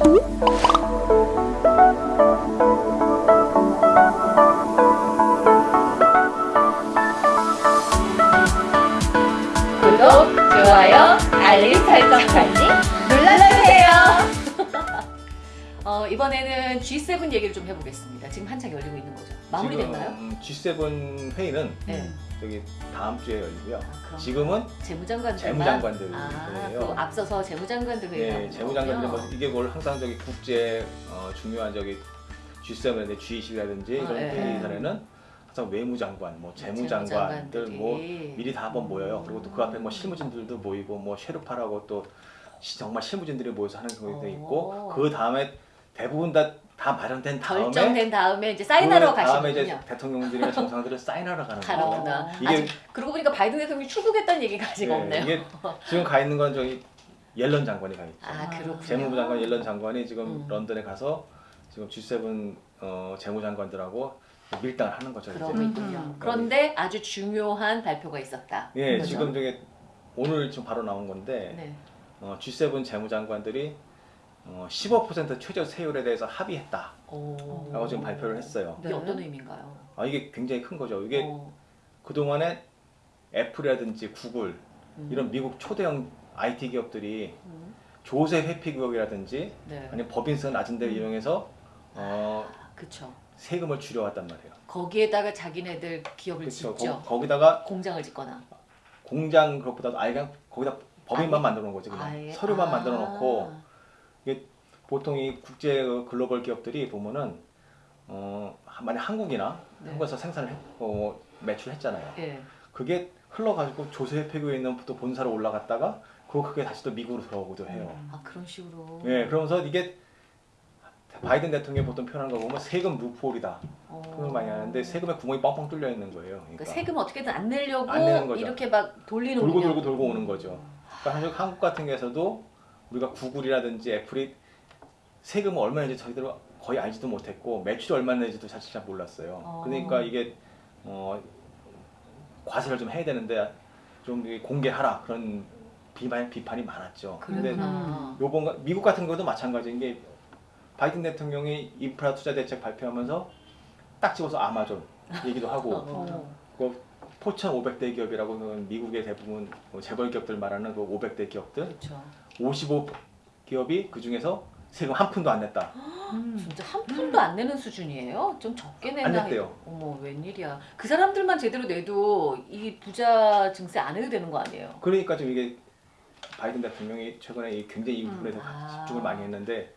구독, 좋아요, 알림 설정까지 눌러주세요. 어, 이번에는 G7 얘기를 좀 해보겠습니다. 지금 한창 열리고 있는. 마무리됐나요? 지금 G7 회의는 네. 여기 다음 주에 열리고요. 그럼 지금은 재무장관들 재무장관들 아, 회의예요. 또 앞서서 재무장관들 회의가 네, 재무장관들 뭐 이게 뭘 항상 저기 국제 어, 중요한 저기 G7인데 G20이라든지 이런 네. 회의 자리는 항상 외무장관, 뭐 재무장관들 재무장관들이. 뭐 미리 다 한번 모여요. 그리고 또 그 앞에 뭐 실무진들도 모이고 뭐 쉐르파라고 또 시- 정말 실무진들이 모여서 하는 경우도 오. 있고 그 다음에 대부분 다, 다 마련된 다음에 결정된 다음에 이제 사인하러 그 다음에 가시는군요. 이제 대통령들이나 정상들을 사인하러 가는 거예요. 가는구나. 이게 아직 그러고 보니까 바이든 대통령이 출국했다는 얘기가 아직 네, 없네요. 이게 지금 가 있는 건 저기 옐런 장관이 가 있죠. 아 그렇군요. 재무부 장관 옐런 장관이 지금 음. 런던에 가서 지금 G7 어, 재무장관들하고 밀당을 하는 거죠. 있군요. 음. 그런데 아주 중요한 발표가 있었다. 예, 그죠? 지금 저게 오늘 지금 바로 나온 건데 네. 어, G7 재무장관들이 어, 15% 최저 세율에 대해서 합의했다라고 오. 지금 발표를 했어요. 이게 네. 어떤 의미인가요? 아 이게 굉장히 큰 거죠. 이게 어, 그 동안에 애플이라든지 구글 음. 이런 미국 초대형 IT 기업들이 음. 조세 회피 구역이라든지 네. 아니면 법인세 낮은 데를 음. 이용해서 어, 그쵸. 세금을 줄여왔단 말이에요. 거기에다가 자기네들 기업을 그렇죠. 짓죠. 거, 기다가 공장을 짓거나. 공장 그것보다도 아예 그냥 거기다 법인만 아예? 만들어 놓은 거지 그냥 아예. 서류만 아. 만들어 놓고 보통 이 국제 그 글로벌 기업들이 보면은 어 만약 한국이나 네. 한국에서 생산을 했, 어, 매출했잖아요. 예. 그게 흘러가지고 조세 회피구에 있는 또 본사로 올라갔다가 그 그게 다시 또 미국으로 들어오기도 해요. 아 그런 식으로. 예, 그러면서 이게 바이든 대통령이 보통 표현하는 거 보면 세금 루폴이다. 어. 그걸 많이 하는데 세금에 구멍이 뻥뻥 뚫려 있는 거예요. 그러니까 그러니까 세금 어떻게든 안 내려고 안. 이렇게 막 돌리는 돌고 돌고 돌고 오는 거죠. 그러니까 사실 한국 같은 경우에서도 우리가 구글이라든지 애플이 세금을 얼마인지 저희들 거의 알지도 못했고 매출이 얼마나 내지도 사실 잘 몰랐어요. 어. 그러니까 이게 어, 과세를 좀 해야 되는데 좀 공개하라 그런 비판, 비판이 많았죠. 그러구나. 요번 가- 미국 같은 경우도 마찬가지인 게 바이든 대통령이 인프라 투자 대책 발표하면서 딱 집어서 아마존 얘기도 하고 어. 그 포천 500대 기업이라고 는 미국의 대부분 뭐 재벌 기업들 말하는 그 500대 기업들 그렇죠. 55 기업이 그 중에서 세금 한 푼도 안 냈다. 음. 진짜 한 푼도 안 내는 수준이에요? 좀 적게 내나? 안 냈대요. 어머 웬일이야. 그 사람들만 제대로 내도 이 부자 증세 안 해도 되는 거 아니에요? 그러니까 좀 이게 바이든 대통령이 최근에 이 굉장히 이 부분에 대해서 아. 집중을 많이 했는데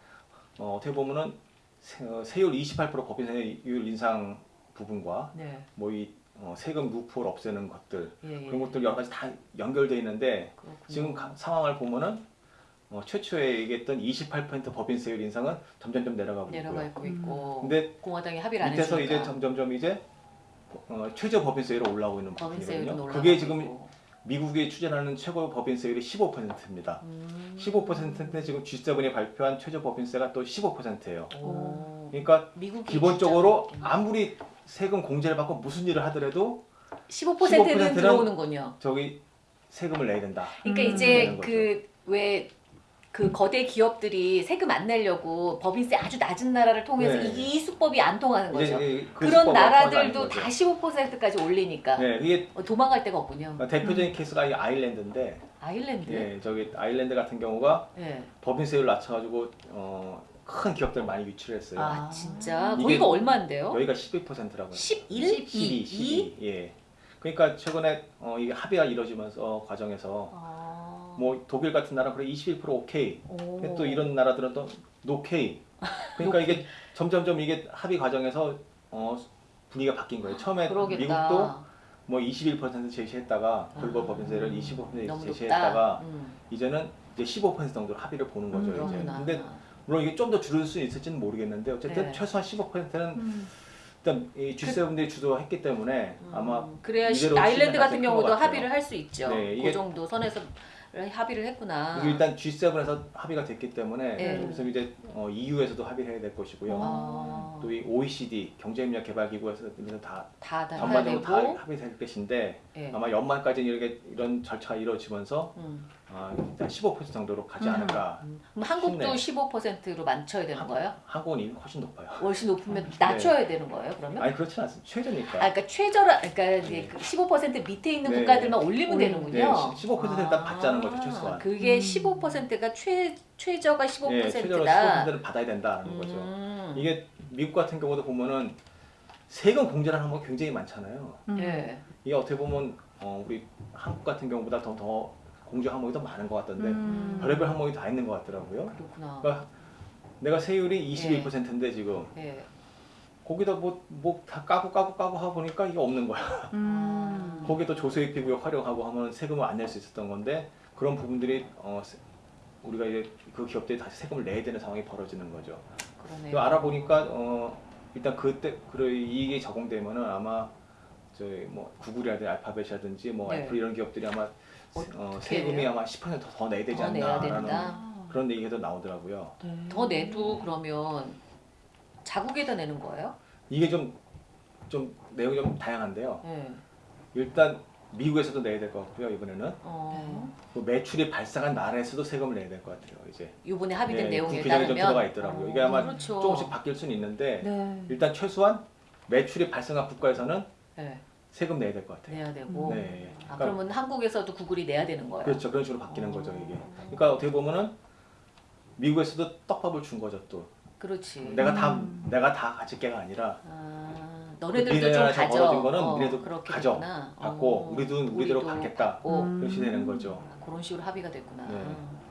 어, 어떻게 보면은 세, 어, 세율 28% 법인세율 인상 부분과 네. 뭐이 어, 세금 루프를 없애는 것들 예, 예. 그런 것들 여러 가지 다 연결돼 있는데 그렇군요. 지금 가- 상황을 보면은 어, 최초에 얘기했던 28% 법인세율 인상은 점점점 내려가고 있고요. 내려가고 있고 근데 공화당이 합의를 안 밑에서 했으니까 이제 점점점 이제 어, 최저 법인세율이 올라오고 있는 부분이거든요. 올라가고 그게 지금 있고. 미국이 추진하는 최고 법인세율이 15%입니다. 음. 15%인데 지금 G7이 발표한 최저 법인세가 또 15%예요. 오. 그러니까 기본적으로 진짜 아무리 세금 공제를 받고 무슨 일을 하더라도 15%는 15%는 들어오는군요. 저기 세금을 내야 된다. 그러니까 음. 이제 그 왜 그 거대 기업들이 세금 안 내려고 법인세 아주 낮은 나라를 통해서 네. 이 수법이 안 통하는 거죠. 이제 그 그런 수법을 통하는 나라들도. 다 15%까지 올리니까 네, 이게 어, 도망갈 데가 없군요. 대표적인 케이스가 이 아일랜드인데, 아일랜드. 예, 저기 아일랜드 같은 경우가 네. 법인세율 낮춰가지고 어, 큰 기업들 많이 유치를 했어요. 아 진짜 거기가 얼마인데요? 여기가 12%라고요. 11, 12, 12. 예. 그러니까 최근에 어, 이게 합의가 이루어지면서 과정에서 아. 뭐 독일 같은 나라 그래 21% 오케이. 오. 근데 또 이런 나라들은 또 노케이. 그러니까 이게 점점점 이게 합의 과정에서 어, 분위기가 바뀐 거예요. 처음에 그러겠다. 미국도 뭐 21% 제시했다가 글로벌 아, 법인세를 25% 너무 제시했다가. 음, 이제는 이제 15% 정도 합의를 보는 거죠. 음, 이제. 근데 물론 이게 좀 더 줄일 수 있을지는 모르겠는데 어쨌든 네. 최소한 15%는 음. 일단 이 G7들이 주도했기 때문에 음, 아마 그래야 아일랜드 같은 경우도. 합의를 할 수 있죠. 네, 그 정도 선에서 합의를 했구나. 이게 일단 G7에서 합의가 됐기 때문에 네. 좀 있으면 이제 어, EU에서도 합의를 해야 될 것이고요. 아, 또이 OECD 경제협력 개발기구에서 다 다, 다 해야 전반적으로. 다 합의될 것인데 예. 아마 연말까지 이렇게 이런 절차가 이루어지면서 음. 아, 일단 15% 정도로 가지 음. 않을까. 음, 그럼 한국도 쉽네. 15%로 맞춰야 되는 거예요? 한국은 이미 훨씬 높아요. 훨씬 높으면 낮춰야 되는 거예요, 그러면? 아니 그렇진 않습니다. 최저니까. 아, 그러니까 최저라, 그러니까 네. 그15% 밑에 있는 네. 국가들만 올리면 네, 되는군요. 네, 15% 일단 받자는 거죠, 아, 최소한. 그게 음. 15%가 최 최저가 예, 최저로 15%다. 15%는 받아야 된다는 거죠. 음. 이게 미국 같은 경우도 보면은 세금 공제라는 항목이 굉장히 많잖아요. 음. 예. 이게 어떻게 보면 어, 우리 한국 같은 경우보다 더, 더 공제 항목이 더 많은 것 같던데 음. 별의별 항목이 다 있는 것 같더라고요. 그렇구나. 그러니까 내가 세율이 21%인데 지금 예. 거기다 뭐 뭐 다 까고 까고 까고 하고 보니까 이게 없는 거야. 음. 거기도 조세익 구역 활용하고 하면 세금을 안 낼 수 있었던 건데 그런 부분들이 어, 세- 우리가 이제 그 기업들이 다시 세금을 내야 되는 상황이 벌어지는 거죠. 그러네요. 또 알아보니까 어, 일단 그때 그 이익이 적용되면은 아마 저희 뭐 구글이라든지 알파벳이라든지 뭐 네. 애플 이런 기업들이 아마 어, 세금이 해요? 아마 10%더 더 내야 되지 더 내야 않나라는 된다. 그런 얘기가 나오더라고요. 네. 더 내도 그러면 자국에다 내는 거예요? 이게 좀 좀 내용이 좀 다양한데요. 예. 일단 미국에서도 내야 될 것 같고요. 이번에는 어. 그 매출이 발생한 나라에서도 세금을 내야 될 것 같아요. 이제 이번에 합의된 예, 내용에 그 규정이 좀 따르면 들어가 있더라고요. 이게 어, 아마 그렇죠. 조금씩 바뀔 수는 있는데 네. 일단 최소한 매출이 발생한 국가에서는 예. 세금 내야 될 것 같아요. 내야 되고. 네. 아, 그러니까 그러면 한국에서도 구글이 내야 되는 거예요? 그렇죠. 그런 식으로 바뀌는 어. 거죠 이게. 그러니까 어떻게 보면은 미국에서도 떡밥을 준 거죠 또. 그렇지. 내가 다 음. 내가 다 가질 게가 아니라 아, 너네들도 좀 가져. 거는 어, 그렇게 가져. 됐구나. 받고 어, 우리도 우리대로 우리도. 음. 그렇게 되는 거죠. 아, 그런 식으로 합의가 됐구나. 네.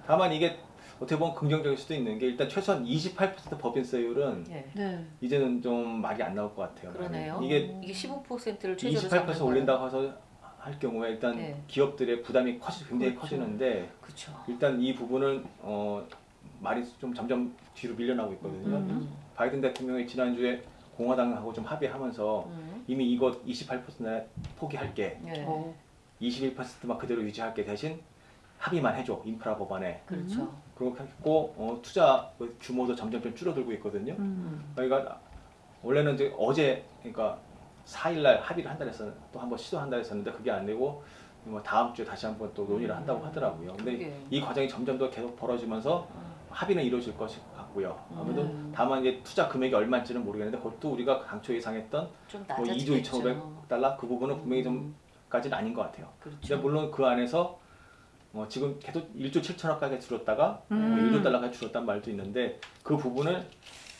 다만 이게 어떻게 보면 긍정적일 수도 있는 게 일단 최소한 28% 법인세율은 예. 네. 이제는 좀 말이 안 나올 것 같아요. 그러네요. 이게 이게 15%를 최저로 28% 올린다고 해서 할 경우에 일단 네. 기업들의 부담이 커지 굉장히 그렇죠. 커지는데 그렇죠. 일단 이 부분은 어 말이 좀 점점 뒤로 밀려나고 있거든요. 음. 바이든 대통령이 지난주에 공화당하고 좀 합의하면서 음. 이미 이거 28% 포기할게, 예. 어. 21%만 그대로 유지할게 대신 합의만 해줘 인프라 법안에 그렇죠. 그렇게 했고 어, 투자 그 규모도 점점 좀 줄어들고 있거든요. 음. 그러니까 원래는 이제 어제 그러니까 4일날 합의를 한다 했었 또 한 번 시도한다 했었는데 그게 안 되고 뭐 다음 주에 다시 한번 또 논의를 한다고 하더라고요. 근데 그게. 이 과정이 점점 더 계속 벌어지면서 합의는 이루어질 것이 같고요. 아무래도 음. 다만 이제 투자 금액이 얼마인지는 모르겠는데 그것도 우리가 당초 예상했던 좀뭐 2조 낮아지겠죠. 2,500달러 그 부분은 분명히 좀까지는 아닌 것 같아요. 그렇죠. 근데 물론 그 안에서 어, 지금 계속 1조 7천억까지 줄었다가 뭐 음. 1조 달러까지 줄었단 말도 있는데 그 부분을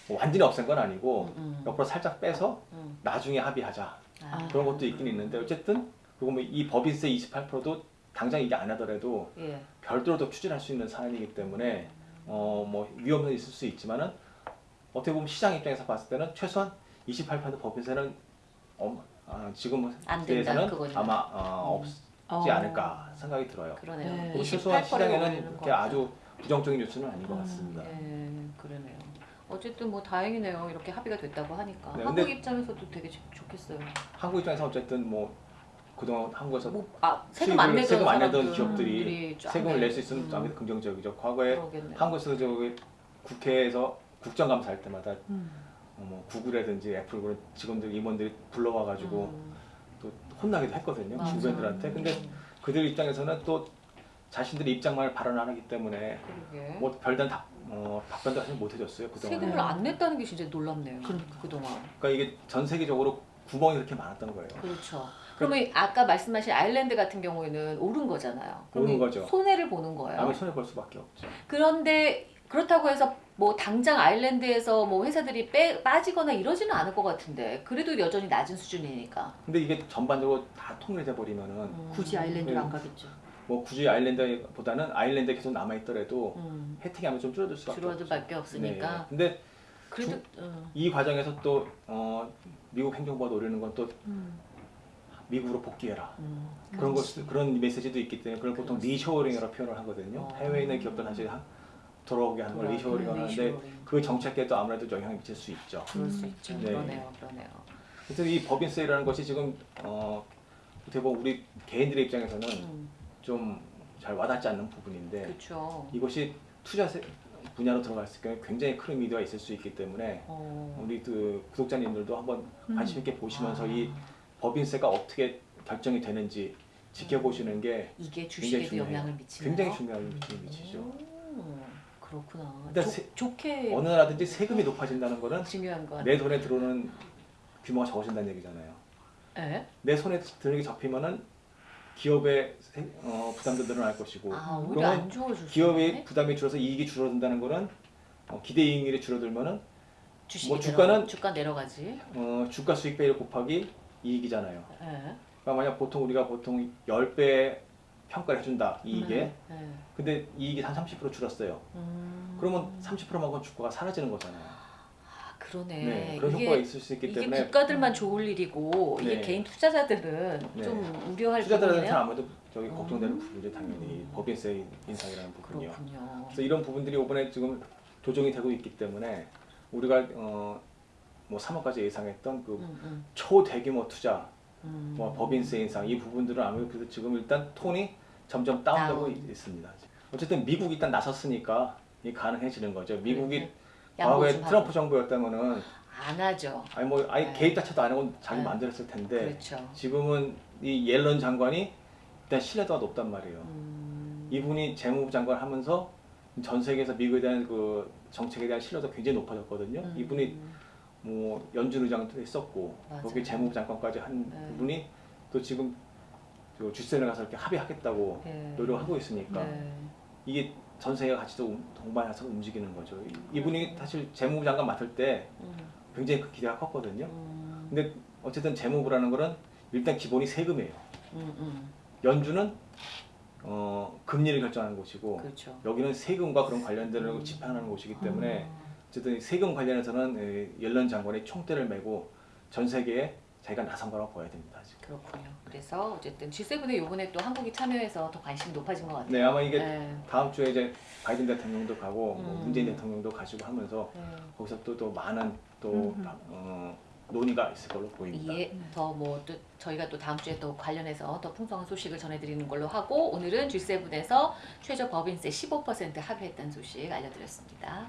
뭐 완전히 없앤 건 아니고 음, 음. 옆으로 살짝 빼서 음. 나중에 합의하자 아. 그런 것도 있긴 있는데 어쨌든 그리고 뭐 이 법인세 28%도 당장 이게 안 하더라도 예. 별도로 더 추진할 수 있는 사안이기 때문에 어 뭐 위험은 있을 수 있지만은 어떻게 보면 시장 입장에서 봤을 때는 최소한 28% 법인세는 어, 아, 지금 그거는. 아마 어, 음. 없지 어. 않을까 생각이 들어요. 그러네요. 네. 그리고 28% 최소한 시장에는 그렇게 아주 부정적인 뉴스는 아닌 것 음. 같습니다. 예, 그러네요. 어쨌든 뭐 다행이네요. 이렇게 합의가 됐다고 하니까 네, 한국 입장에서도 되게 좋- 좋겠어요. 한국 입장에서 어쨌든 뭐 그동안 한국에서 뭐, 아, 세금 안 내던 세금 안 내던 기업들이 쫙 세금을 내- 낼수 있으면 음, 아무래도 긍정적이죠. 과거에 그러겠네. 한국에서 저기 국회에서 국정감사할 때마다 음. 어, 뭐 구글이라든지 애플 그런 직원들 임원들이 불러와가지고 음, 또 혼나기도 했거든요 맞아. 주변들한테. 근데 음, 그들 입장에서는 또 자신들의 입장만을 발언 안 하기 때문에 그러게. 뭐 별다른 답, 어, 답변도 사실 못 해줬어요 그동안. 세금을 안 냈다는 게 진짜 놀랍네요. 그러니까. 그동안. 그러니까 이게 전 세계적으로 구멍이 그렇게 많았던 거예요. 그렇죠. 그러면 아까 말씀하신 아일랜드 같은 경우에는 오른 거잖아요. 오른 이 거죠. 손해를 보는 거예요. 아무리 손해 볼 수밖에 없죠. 그런데 그렇다고 해서 뭐 당장 아일랜드에서 뭐 회사들이 빼, 빠지거나 이러지는 않을 것 같은데 그래도 여전히 낮은 수준이니까. 근데 이게 전반적으로 다 통일돼 버리면은 음. 굳이 아일랜드를 네. 안 가겠죠. 뭐 굳이 아일랜드보다는 아일랜드에 계속 남아 있더라도 음, 혜택이 아마 좀 줄어들 수밖에 줄어들. 밖에 없으니까. 네. 근데 그래도 음, 이 과정에서 또 어, 미국 행정부가 노리는 건또 음. 미국으로 복귀해라. 음, 그런 것. 그런 메시지도 있기 때문에 그걸 보통 그렇지. reshoring이라고 표현을 하거든요. 어. 해외에 있는 기업들 하- 돌아오게 하는 걸 reshoring을 하는 하는데. 그 정책에도 아무래도 영향을 미칠 수 있죠. 그럴 수 음. 있죠. 네. 그러네요, 그러네요. 그래서 이 법인세라는 것이 지금 어, 어떻게 보면 우리 개인들의 입장에서는 음, 좀잘 와닿지 않는 부분인데 그렇죠. 이것이 투자 세- 분야로 들어갔을 경우에 굉장히 큰 의미가 있을 수 있기 때문에 어, 우리 그 구독자님들도 한번 음. 관심 있게 보시면서 아. 이 법인세가 어떻게 결정이 되는지 지켜보시는 게 이게 주식에도. 영향을 미치는 굉장히 거? 중요한 미치긴 미치죠. 오, 그렇구나. 좋- 세- 좋게 어느 나라든지 세금이 높아진다는 거는 중요한 건. 내 돈에 들어오는 규모가 적어진다는 얘기잖아요. 예? 내 손에 드는 게 접히면은 기업의 세- 어, 부담도 늘어날 것이고 아 그러면 기업의. 부담이 줄어서 이익이 줄어든다는 거는 어, 기대 이익률이 줄어들면은 주식이 뭐 주가는- 주가 내려가지. 어, 주가 수익 비율 곱하기 이익이잖아요. 예. 그러니까 만약 보통 우리가 보통 10배 평가를 해준다 이익에 음, 예. 근데 이익이 한 30% 줄었어요. 음. 그러면 30%만큼 주가가 사라지는 거잖아요. 아 그러네. 네, 그런 이게 효과가 있을 수 있기 이게 때문에 국가들만 좋을 일이고 이게 네. 개인 투자자들은 네. 좀 우려할 투자자들한테는 부분이네요. 아무래도 저기 음. 걱정되는 부분이 당연히 법인세 인상이라는 부분이요. 그렇군요. 그래서 이런 부분들이 이번에 지금 조정이 되고 있기 때문에 우리가 어, 뭐 3월까지 예상했던 그 음, 음, 초대규모 투자, 음. 뭐 법인세 인상 이 부분들은 아무래도 지금 일단 톤이 점점 다운되고 다운. 있- 있습니다. 어쨌든 미국이 일단 나섰으니까 이 가능해지는 거죠. 미국이 네. 양보 과거에 좀 트럼프. 정부였다면은 안 하죠. 아니 뭐 아예 네. 개입 자체도 안 하고 자기 네. 했을 텐데 그렇죠. 지금은 이 옐런 장관이 일단 신뢰도가 높단 말이에요. 음, 이분이 재무부 장관 하면서 전 세계에서 미국에 대한 그 정책에 대한 신뢰도가 굉장히 높아졌거든요. 음, 이분이 뭐 연준 의장도 했었고 맞아요. 거기 재무부 장관까지 한 네. 부분이 또 지금 그 G7에 가서 이렇게 합의하겠다고 네. 노력하고 있으니까 네. 이게 전 세계가 같이 또 동반해서 움직이는 거죠. 이- 이분이 사실 재무부 장관 맡을 때 음, 굉장히 그 기대가 컸거든요. 음, 근데 어쨌든 재무부라는 거는 일단 기본이 세금이에요. 음, 음, 연준은 어, 금리를 결정하는 곳이고 그렇죠. 여기는 세금과 그런 관련되는 걸 집행하는 곳이기 때문에 음, 어쨌든 세금 관련해서는 에, 옐런 장관이 총대를 메고 전 세계에 자기가 나선 거라고 봐야 됩니다. 지금. 그렇군요. 그래서 어쨌든 G7에 요번에 또 한국이 참여해서 더 관심이 높아진 것 같아요. 네, 아마 이게 네. 다음 주에 이제 바이든 대통령도 가고 뭐 음. 문재인 대통령도 가시고 하면서 네. 거기서 또, 또 많은 또 음. 어, 논의가 있을 걸로 보입니다. 이에 더뭐 또 저희가 또 다음 주에 또 관련해서 더 풍성한 소식을 전해드리는 걸로 하고 오늘은 G7에서 최저 법인세 15% 합의했다는 소식 알려드렸습니다.